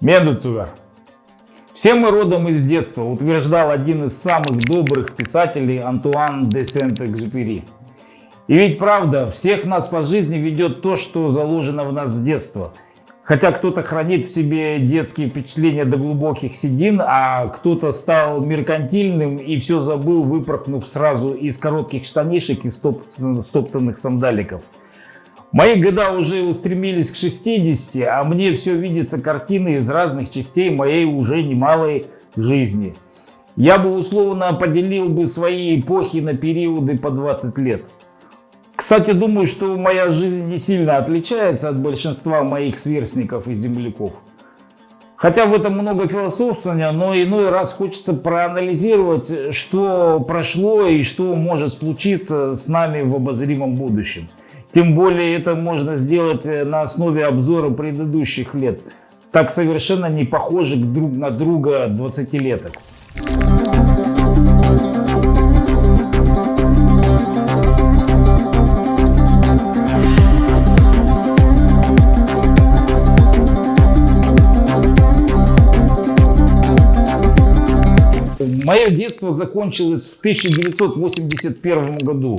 Медуцугар. Все мы родом из детства, утверждал один из самых добрых писателей Антуан де Сент-Экзюпери. И ведь правда, всех нас по жизни ведет то, что заложено в нас с детства. Хотя кто-то хранит в себе детские впечатления до глубоких седин, а кто-то стал меркантильным и все забыл, выпорхнув сразу из коротких штанишек и стоптанных сандаликов. Мои года уже устремились к 60, а мне все видится картины из разных частей моей уже немалой жизни. Я бы условно поделил бы свои эпохи на периоды по 20 лет. Кстати, думаю, что моя жизнь не сильно отличается от большинства моих сверстников и земляков. Хотя в этом много философствования, но иной раз хочется проанализировать, что прошло и что может случиться с нами в обозримом будущем. Тем более это можно сделать э, на основе обзора предыдущих лет, так совершенно не похожих друг на друга 20-леток. Мое детство закончилось в 1981 году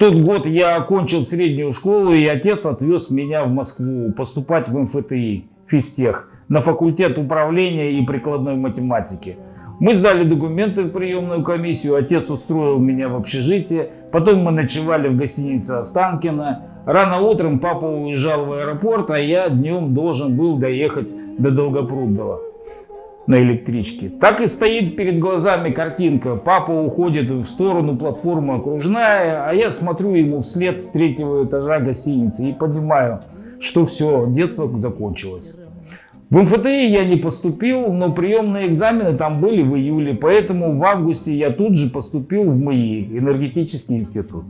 тот год я окончил среднюю школу, и отец отвез меня в Москву поступать в МФТИ, физтех, на факультет управления и прикладной математики. Мы сдали документы в приемную комиссию, отец устроил меня в общежитие, потом мы ночевали в гостинице Останкино. Рано утром папа уезжал в аэропорт, а я днем должен был доехать до Долгопрудного на электричке. Так и стоит перед глазами картинка. Папа уходит в сторону платформы окружная, а я смотрю ему вслед с третьего этажа гостиницы и понимаю, что все, детство закончилось. В МФТИ я не поступил, но приемные экзамены там были в июле, поэтому в августе я тут же поступил в МАИ, энергетический институт.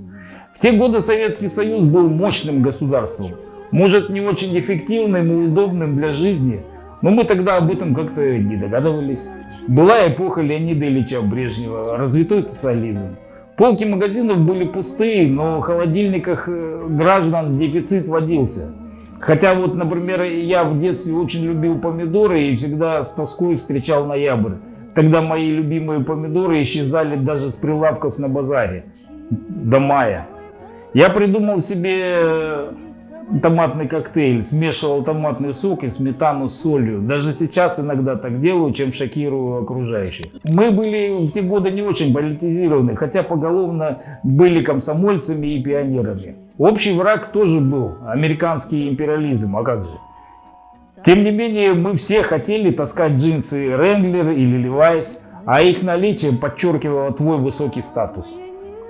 В те годы Советский Союз был мощным государством, может не очень эффективным и удобным для жизни, но мы тогда об этом как-то не догадывались. Была эпоха Леонида Ильича Брежнева, развитой социализм. Полки магазинов были пустые, но в холодильниках э, граждан дефицит водился. Хотя вот, например, я в детстве очень любил помидоры и всегда с тоской встречал ноябрь. Тогда мои любимые помидоры исчезали даже с прилавков на базаре до мая. Я придумал себе томатный коктейль, смешивал томатный сок и сметану с солью. Даже сейчас иногда так делаю, чем шокирую окружающих. Мы были в те годы не очень политизированы, хотя поголовно были комсомольцами и пионерами. Общий враг тоже был, американский империализм, а как же. Тем не менее, мы все хотели таскать джинсы Wrangler или Levi's, а их наличие подчеркивало твой высокий статус.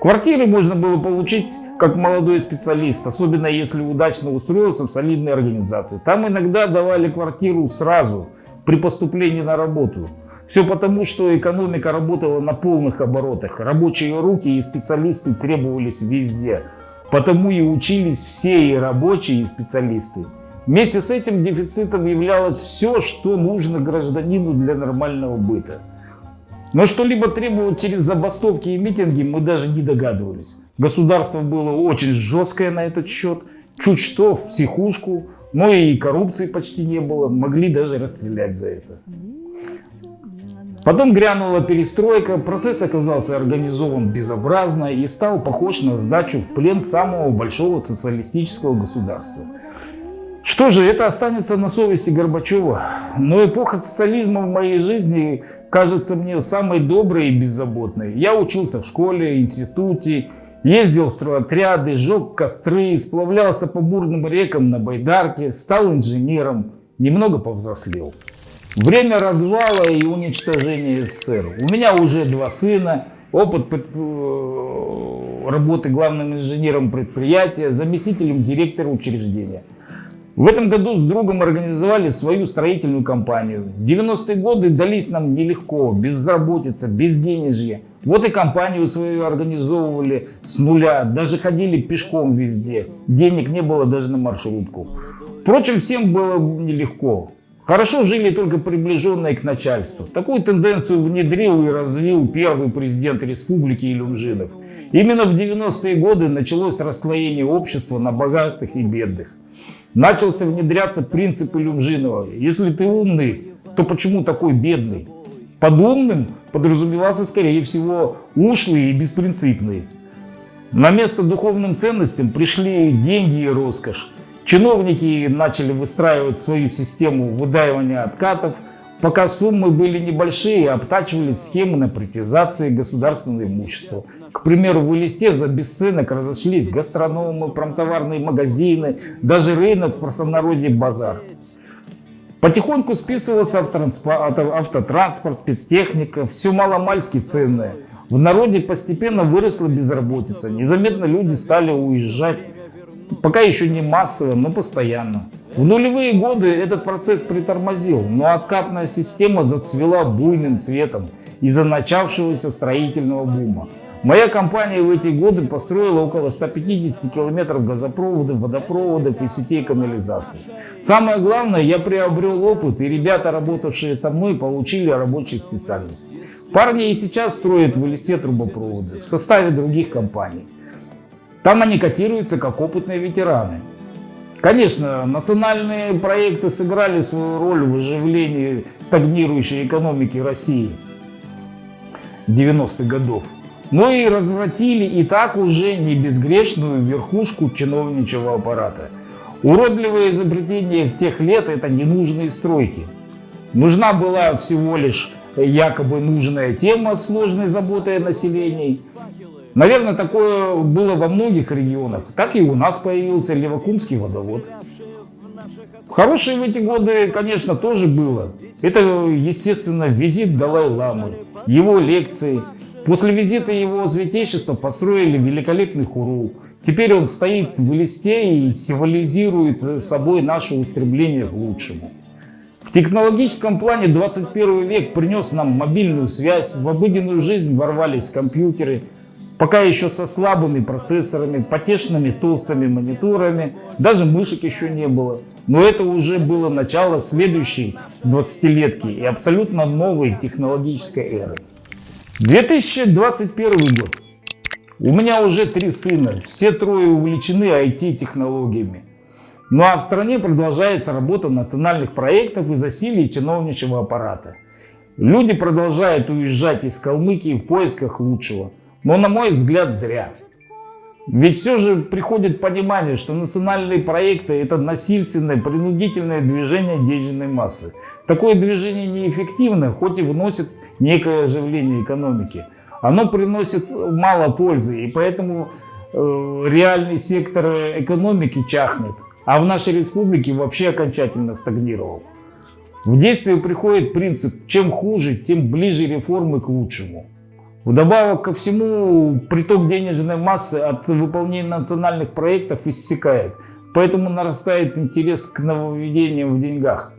Квартиры можно было получить как молодой специалист, особенно если удачно устроился в солидной организации. Там иногда давали квартиру сразу, при поступлении на работу. Все потому, что экономика работала на полных оборотах. Рабочие руки и специалисты требовались везде. Потому и учились все и рабочие, и специалисты. Вместе с этим дефицитом являлось все, что нужно гражданину для нормального быта. Но что-либо требовать через забастовки и митинги мы даже не догадывались. Государство было очень жесткое на этот счет. Чуть что в психушку, но и коррупции почти не было. Могли даже расстрелять за это. Потом грянула перестройка, процесс оказался организован безобразно и стал похож на сдачу в плен самого большого социалистического государства. Что же, это останется на совести Горбачева. Но эпоха социализма в моей жизни кажется мне самой доброй и беззаботной. Я учился в школе, институте, ездил в стройотряды, сжег костры, сплавлялся по бурным рекам на байдарке, стал инженером, немного повзрослел. Время развала и уничтожения СССР. У меня уже два сына, опыт э, работы главным инженером предприятия, заместителем директора учреждения. В этом году с другом организовали свою строительную компанию. 90-е годы дались нам нелегко, безработица, безденежье. Вот и компанию свою организовывали с нуля, даже ходили пешком везде. Денег не было даже на маршрутку. Впрочем, всем было нелегко. Хорошо жили только приближенные к начальству. Такую тенденцию внедрил и развил первый президент республики Илюмжинов. Именно в 90-е годы началось расслоение общества на богатых и бедных. Начался внедряться принцип Илюмжинова. Если ты умный, то почему такой бедный? Под умным подразумевался, скорее всего, ушлый и беспринципный. На место духовным ценностям пришли деньги и роскошь. Чиновники начали выстраивать свою систему выдаивания откатов. Пока суммы были небольшие, обтачивались схемы на приватизации государственного имущества. К примеру, в Элисте за бесценок разошлись гастрономы, промтоварные магазины, даже рынок, в простонародье базар. Потихоньку списывался автотранспорт, спецтехника, все маломальски ценное. В народе постепенно выросла безработица, незаметно люди стали уезжать, пока еще не массово, но постоянно. В нулевые годы этот процесс притормозил, но откатная система зацвела буйным цветом из-за начавшегося строительного бума. Моя компания в эти годы построила около 150 километров газопроводов, водопроводов и сетей канализации. Самое главное, я приобрел опыт, и ребята, работавшие со мной, получили рабочие специальности. Парни и сейчас строят в листе трубопроводы в составе других компаний. Там они котируются как опытные ветераны. Конечно, национальные проекты сыграли свою роль в оживлении стагнирующей экономики России 90-х годов но и развратили и так уже не безгрешную верхушку чиновничьего аппарата. Уродливое изобретение тех лет – это ненужные стройки. Нужна была всего лишь якобы нужная тема сложной заботой о населении. Наверное, такое было во многих регионах. Так и у нас появился Левокумский водовод. Хорошее в эти годы, конечно, тоже было. Это, естественно, визит Далай-Ламы, его лекции – После визита его святейшества построили великолепный хуру. Теперь он стоит в листе и символизирует собой наше устремление к лучшему. В технологическом плане 21 век принес нам мобильную связь, в обыденную жизнь ворвались компьютеры, пока еще со слабыми процессорами, потешными толстыми мониторами, даже мышек еще не было. Но это уже было начало следующей 20-летки и абсолютно новой технологической эры. 2021 год. У меня уже три сына, все трое увлечены IT-технологиями. Ну а в стране продолжается работа национальных проектов и засилие чиновничьего аппарата. Люди продолжают уезжать из Калмыкии в поисках лучшего. Но на мой взгляд зря. Ведь все же приходит понимание, что национальные проекты это насильственное, принудительное движение денежной массы. Такое движение неэффективно, хоть и вносит некое оживление экономики. Оно приносит мало пользы, и поэтому э, реальный сектор экономики чахнет, а в нашей республике вообще окончательно стагнировал. В действие приходит принцип «чем хуже, тем ближе реформы к лучшему». Вдобавок ко всему, приток денежной массы от выполнения национальных проектов иссякает, поэтому нарастает интерес к нововведениям в деньгах.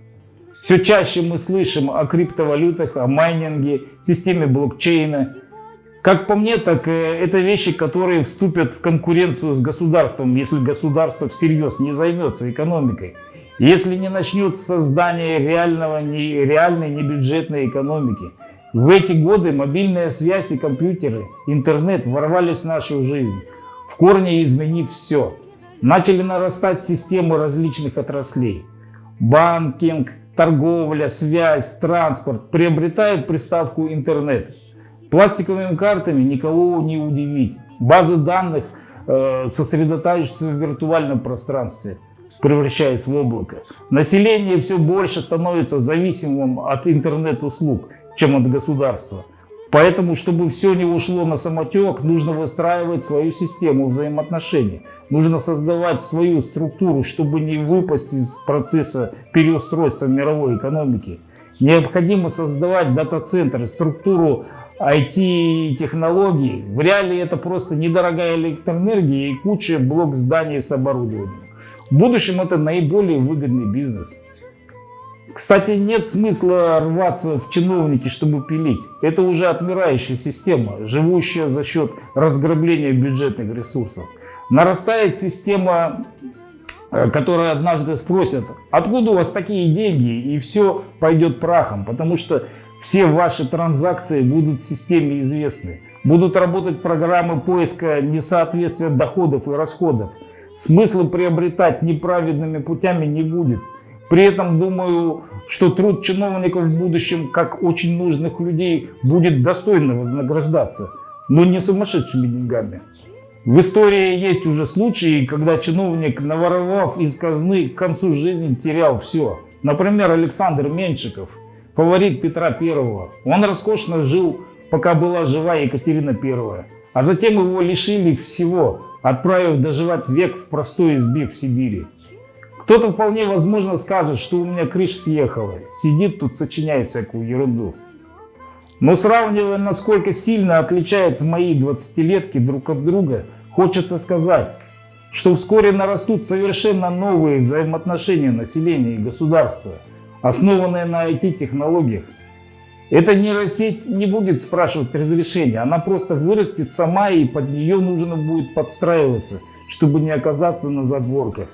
Все чаще мы слышим о криптовалютах, о майнинге, системе блокчейна. Как по мне, так э, это вещи, которые вступят в конкуренцию с государством, если государство всерьез не займется экономикой. Если не начнет создание реального, не, реальной небюджетной экономики. В эти годы мобильная связь и компьютеры, интернет ворвались в нашу жизнь, в корне изменив все. Начали нарастать системы различных отраслей. Банкинг, торговля, связь, транспорт приобретают приставку интернет. Пластиковыми картами никого не удивить. Базы данных э, сосредотачиваются в виртуальном пространстве, превращаясь в облако. Население все больше становится зависимым от интернет-услуг, чем от государства. Поэтому, чтобы все не ушло на самотек, нужно выстраивать свою систему взаимоотношений. Нужно создавать свою структуру, чтобы не выпасть из процесса переустройства мировой экономики. Необходимо создавать дата-центры, структуру IT-технологий. В реале это просто недорогая электроэнергия и куча блок зданий с оборудованием. В будущем это наиболее выгодный бизнес. Кстати, нет смысла рваться в чиновники, чтобы пилить. Это уже отмирающая система, живущая за счет разграбления бюджетных ресурсов. Нарастает система, э, которая однажды спросят, откуда у вас такие деньги, и все пойдет прахом, потому что все ваши транзакции будут в системе известны. Будут работать программы поиска несоответствия доходов и расходов. смысла приобретать неправедными путями не будет. При этом думаю, что труд чиновников в будущем, как очень нужных людей, будет достойно вознаграждаться, но не сумасшедшими деньгами. В истории есть уже случаи, когда чиновник, наворовав из казны, к концу жизни терял все. Например, Александр Меньшиков, фаворит Петра I. Он роскошно жил, пока была жива Екатерина I. А затем его лишили всего, отправив доживать век в простой избе в Сибири. Кто-то вполне возможно скажет, что у меня крыша съехала, сидит тут, сочиняет всякую ерунду. Но сравнивая, насколько сильно отличаются мои 20-летки друг от друга, хочется сказать, что вскоре нарастут совершенно новые взаимоотношения населения и государства, основанные на IT-технологиях. Эта нейросеть не будет спрашивать разрешения, она просто вырастет сама и под нее нужно будет подстраиваться, чтобы не оказаться на задворках.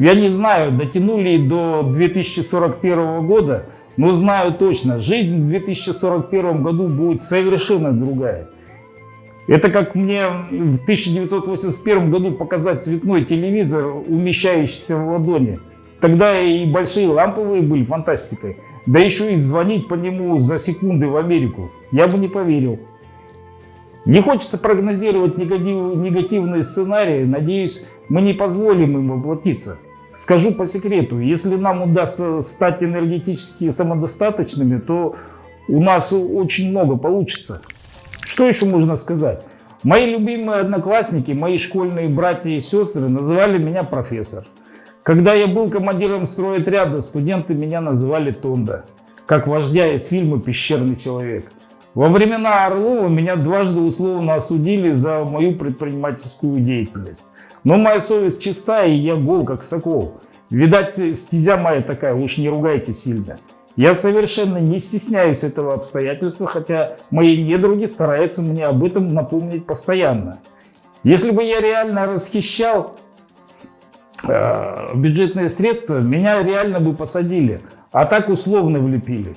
Я не знаю, дотянули до 2041 года, но знаю точно, жизнь в 2041 году будет совершенно другая. Это как мне в 1981 году показать цветной телевизор, умещающийся в ладони. Тогда и большие ламповые были фантастикой. Да еще и звонить по нему за секунды в Америку. Я бы не поверил. Не хочется прогнозировать негативные сценарии. Надеюсь, мы не позволим им воплотиться. Скажу по секрету, если нам удастся стать энергетически самодостаточными, то у нас очень много получится. Что еще можно сказать? Мои любимые одноклассники, мои школьные братья и сестры называли меня профессор. Когда я был командиром стройотряда, студенты меня называли Тонда, как вождя из фильма «Пещерный человек». Во времена Орлова меня дважды условно осудили за мою предпринимательскую деятельность. Но моя совесть чиста, и я гол, как сокол. Видать, стезя моя такая, уж не ругайте сильно. Я совершенно не стесняюсь этого обстоятельства, хотя мои недруги стараются мне об этом напомнить постоянно. Если бы я реально расхищал э, бюджетные средства, меня реально бы посадили, а так условно влепили.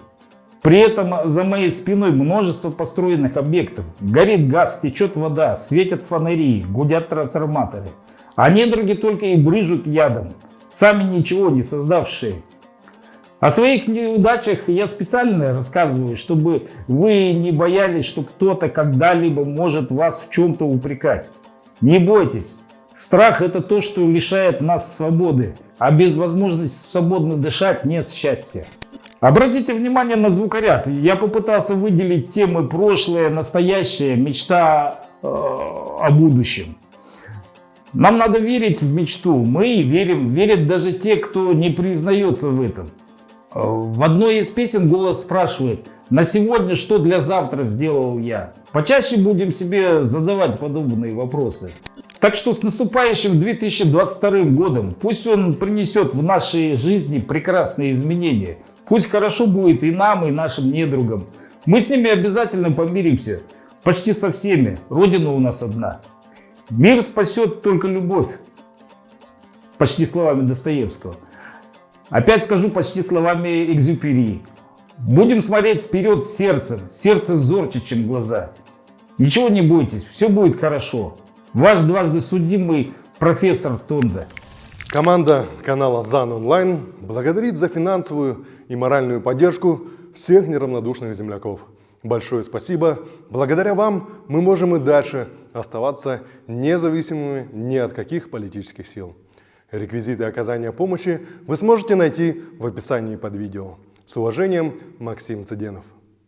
При этом за моей спиной множество построенных объектов. Горит газ, течет вода, светят фонари, гудят трансформаторы. А недруги только и брыжут ядом, сами ничего не создавшие. О своих неудачах я специально рассказываю, чтобы вы не боялись, что кто-то когда-либо может вас в чем-то упрекать. Не бойтесь. Страх – это то, что лишает нас свободы, а без возможности свободно дышать нет счастья. Обратите внимание на звукоряд. Я попытался выделить темы прошлое, настоящее, мечта э, о будущем. Нам надо верить в мечту. Мы верим, верят даже те, кто не признается в этом. В одной из песен голос спрашивает, на сегодня что для завтра сделал я? Почаще будем себе задавать подобные вопросы. Так что с наступающим 2022 годом, пусть он принесет в нашей жизни прекрасные изменения. Пусть хорошо будет и нам, и нашим недругам. Мы с ними обязательно помиримся. Почти со всеми. Родина у нас одна. Мир спасет только любовь. Почти словами Достоевского. Опять скажу почти словами Экзюпери. Будем смотреть вперед сердцем. Сердце зорче, чем глаза. Ничего не бойтесь, все будет хорошо. Ваш дважды судимый профессор Тонда. Команда канала ЗАН Онлайн благодарит за финансовую и моральную поддержку всех неравнодушных земляков. Большое спасибо. Благодаря вам мы можем и дальше оставаться независимыми ни от каких политических сил. Реквизиты оказания помощи вы сможете найти в описании под видео. С уважением, Максим Цыденов.